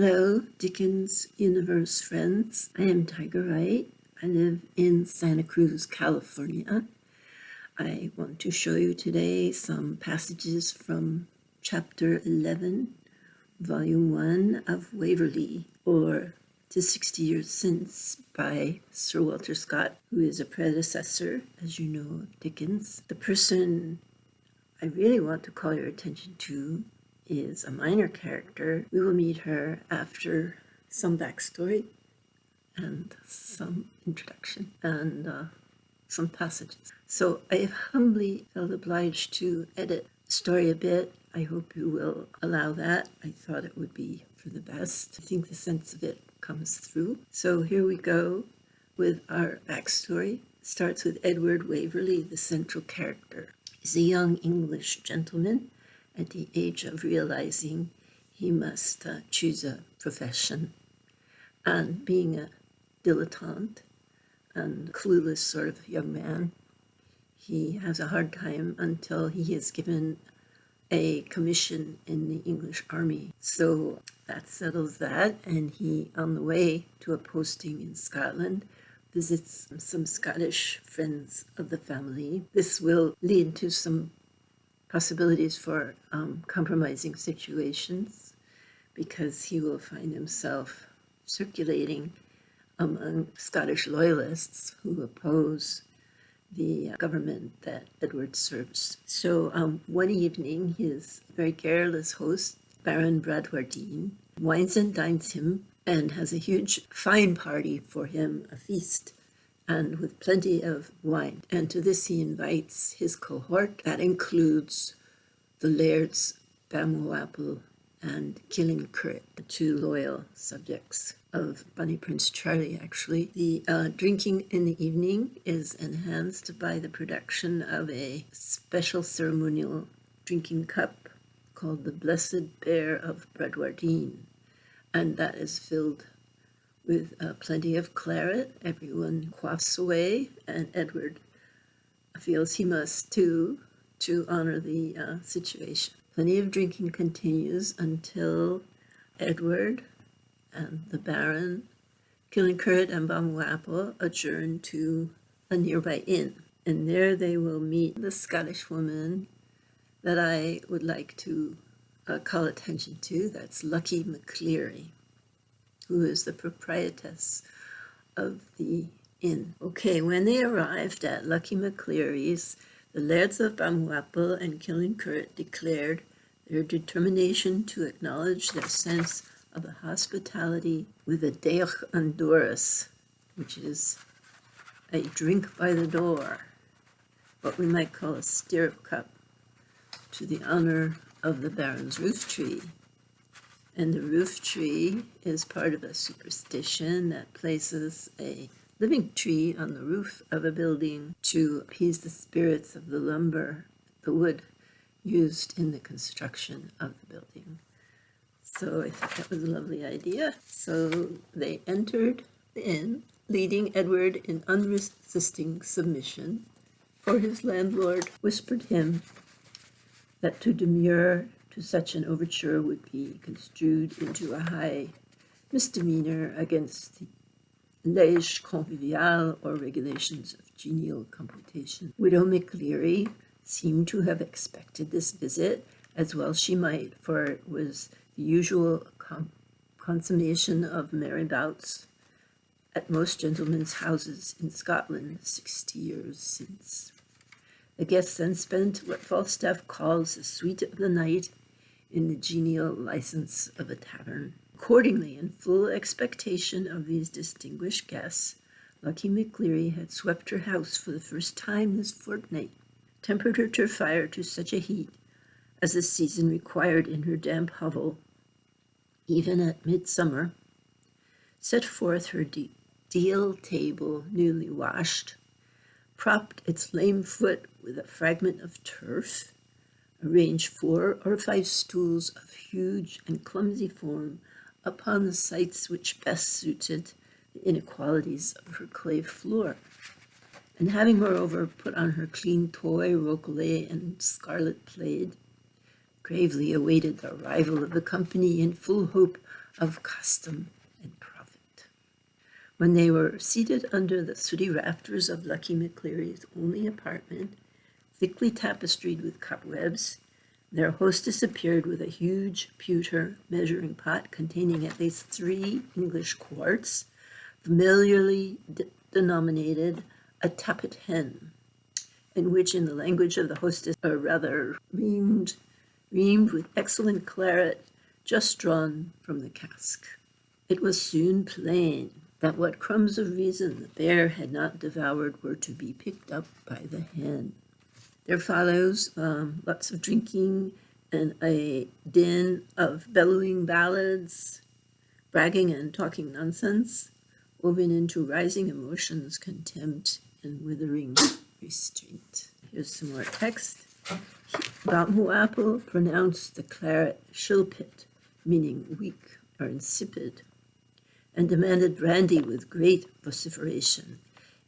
Hello, Dickens Universe friends. I am Tiger Wright. I live in Santa Cruz, California. I want to show you today some passages from chapter 11, volume 1 of Waverley, or 'Tis 60 Years Since by Sir Walter Scott, who is a predecessor, as you know, Dickens. The person I really want to call your attention to is a minor character. We will meet her after some backstory and some introduction and uh, some passages. So I have humbly felt obliged to edit the story a bit. I hope you will allow that. I thought it would be for the best. I think the sense of it comes through. So here we go with our backstory. It starts with Edward Waverley, the central character. He's a young English gentleman at the age of realizing he must uh, choose a profession. And being a dilettante and clueless sort of young man, he has a hard time until he is given a commission in the English army. So that settles that, and he, on the way to a posting in Scotland, visits some Scottish friends of the family. This will lead to some possibilities for um, compromising situations because he will find himself circulating among Scottish loyalists who oppose the uh, government that Edward serves. So um, one evening, his very careless host, Baron Bradwardine, wines and dines him and has a huge fine party for him, a feast and with plenty of wine. And to this he invites his cohort. That includes the lairds Balmawhapple and Killancureit, the two loyal subjects of Bonnie Prince Charlie, actually. The uh, drinking in the evening is enhanced by the production of a special ceremonial drinking cup called the Blessed Bear of Bradwardine, and that is filled with uh, plenty of claret. Everyone quaffs away, and Edward feels he must too to honor the uh, situation. Plenty of drinking continues until Edward and the Baron, Killancureit and Balmawhapple adjourn to a nearby inn. And there they will meet the Scottish woman that I would like to uh, call attention to. That's Lucky McCleary who is the proprietress of the inn. Okay, when they arrived at Lucky McCleary's, the lairds of Balmawhapple and Killancureit declared their determination to acknowledge their sense of hospitality with a deoch an doruis, which is a drink by the door, what we might call a stirrup cup, to the honor of the Baron's roof tree. And the roof tree is part of a superstition that places a living tree on the roof of a building to appease the spirits of the lumber, the wood used in the construction of the building. So I thought that was a lovely idea. So they entered the inn, leading Edward in unresisting submission, for his landlord whispered him that to demur such an overture would be construed into a high misdemeanor against the lege convivial or regulations of genial compotation. Widow McCleary seemed to have expected this visit, as well she might, for it was the usual consummation of merry bouts at most gentlemen's houses in Scotland sixty years since. The guests then spent what Falstaff calls the sweet of the night in the genial license of a tavern. Accordingly, in full expectation of these distinguished guests, Lucky McCleary had swept her house for the first time this fortnight, tempered her turf fire to such a heat as the season required in her damp hovel, even at midsummer, set forth her deal table newly washed, propped its lame foot with a fragment of turf, Arrange four or five stools of huge and clumsy form upon the sites which best suited the inequalities of her clay floor. And having moreover put on her clean toy, rokelay, and scarlet plaid, gravely awaited the arrival of the company in full hope of custom and profit. When they were seated under the sooty rafters of Lucky McCleary's only apartment, thickly tapestried with cobwebs, their hostess appeared with a huge pewter measuring pot containing at least three English quarts, familiarly de denominated a tappit hen, in which, in the language of the hostess, are rather reamed, reamed with excellent claret just drawn from the cask. It was soon plain that what crumbs of reason the bear had not devoured were to be picked up by the hen. There follows um, lots of drinking and a din of bellowing ballads, bragging and talking nonsense, woven into rising emotions, contempt, and withering restraint. Here's some more text. Balmawhapple pronounced the claret shilpit, meaning weak or insipid, and demanded brandy with great vociferation.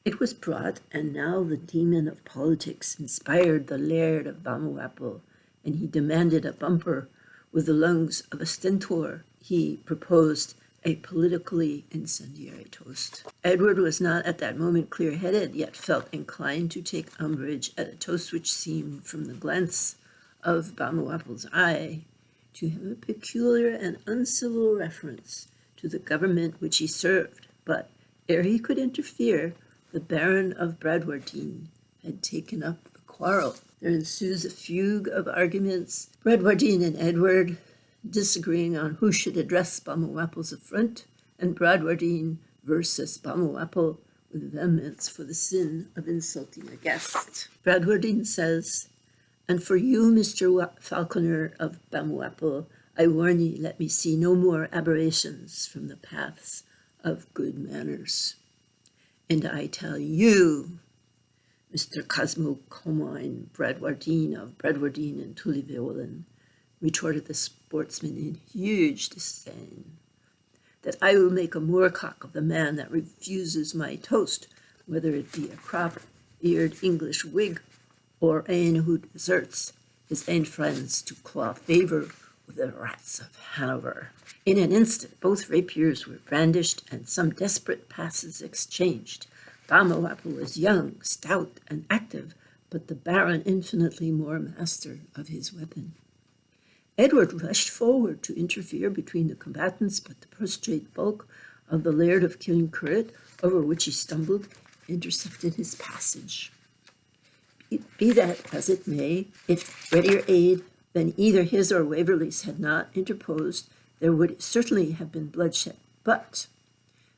It was brought, and now the demon of politics inspired the laird of Balmawhapple, and he demanded a bumper with the lungs of a stentor. He proposed a politically incendiary toast. Edward was not at that moment clear-headed, yet felt inclined to take umbrage at a toast which seemed, from the glance of Balmawhapple's eye, to have a peculiar and uncivil reference to the government which he served. But ere he could interfere, the Baron of Bradwardine had taken up the quarrel. There ensues a fugue of arguments, Bradwardine and Edward disagreeing on who should address Balmawhapple's affront, and Bradwardine versus Balmawhapple with vehemence for the sin of insulting a guest. Bradwardine says, And for you, Mr. Falconer of Balmawhapple, I warn ye, let me see no more aberrations from the paths of good manners. And I tell you, Mr. Cosmo Comyne Bradwardine of Bradwardine and Tullyveolan, retorted the sportsman in huge disdain, that I will make a moorcock of the man that refuses my toast, whether it be a crop-eared English Whig or ane who deserts his ain friends to claw favour with the rats of Hanover. In an instant, both rapiers were brandished and some desperate passes exchanged. Balmawhapple was young, stout, and active, but the Baron infinitely more master of his weapon. Edward rushed forward to interfere between the combatants, but the prostrate bulk of the Laird of Killancureit, over which he stumbled, intercepted his passage. Be that as it may, if readier aid than either his or Waverley's had not interposed, there would certainly have been bloodshed. But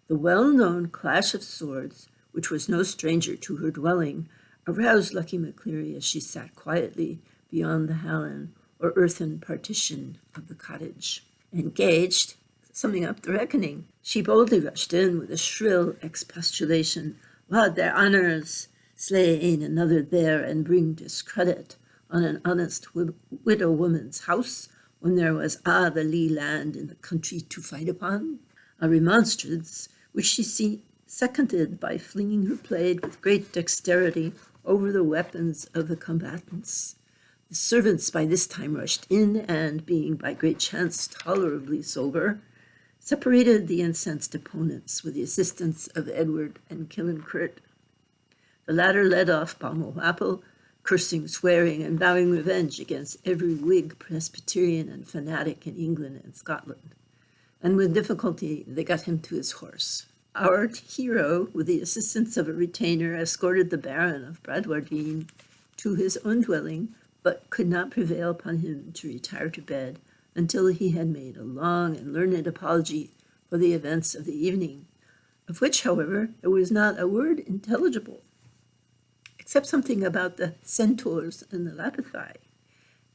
the well-known clash of swords, which was no stranger to her dwelling, aroused Lucky McCleary as she sat quietly beyond the hallan or earthen partition of the cottage. Engaged, summing up the reckoning, she boldly rushed in with a shrill expostulation. Wad their honours slay another there and bring discredit on an honest widow woman's house when there was a' the lee land in the country to fight upon? A remonstrance which she seconded by flinging her blade with great dexterity over the weapons of the combatants. The servants by this time rushed in and, being by great chance tolerably sober, separated the incensed opponents with the assistance of Edward and Killancureit. The latter led off Balmawhapple, cursing, swearing, and vowing revenge against every Whig, Presbyterian, and fanatic in England and Scotland. And with difficulty they got him to his horse. Our hero, with the assistance of a retainer, escorted the Baron of Bradwardine to his own dwelling, but could not prevail upon him to retire to bed until he had made a long and learned apology for the events of the evening, of which, however, there was not a word intelligible except something about the centaurs and the Lapithai.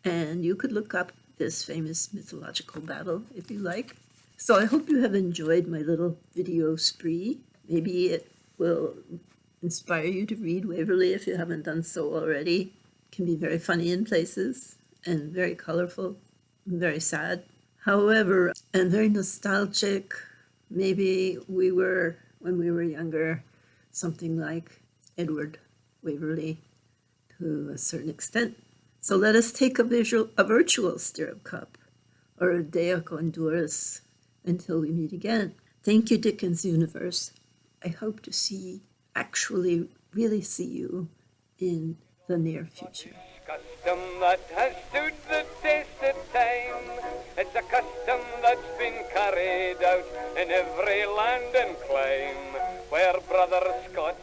And you could look up this famous mythological battle if you like. So I hope you have enjoyed my little video spree. Maybe it will inspire you to read Waverley if you haven't done so already. It can be very funny in places and very colorful and very sad. However, and very nostalgic. Maybe we were, when we were younger, something like Edward Waverley to a certain extent. So let us take a visual, a virtual stirrup cup or a deoch an doruis until we meet again. Thank you, Dickens Universe. I hope to see, actually, really see you in the near future. Custom that has stood the test of time. It's a custom that's been carried out in every land and clime where brother Scots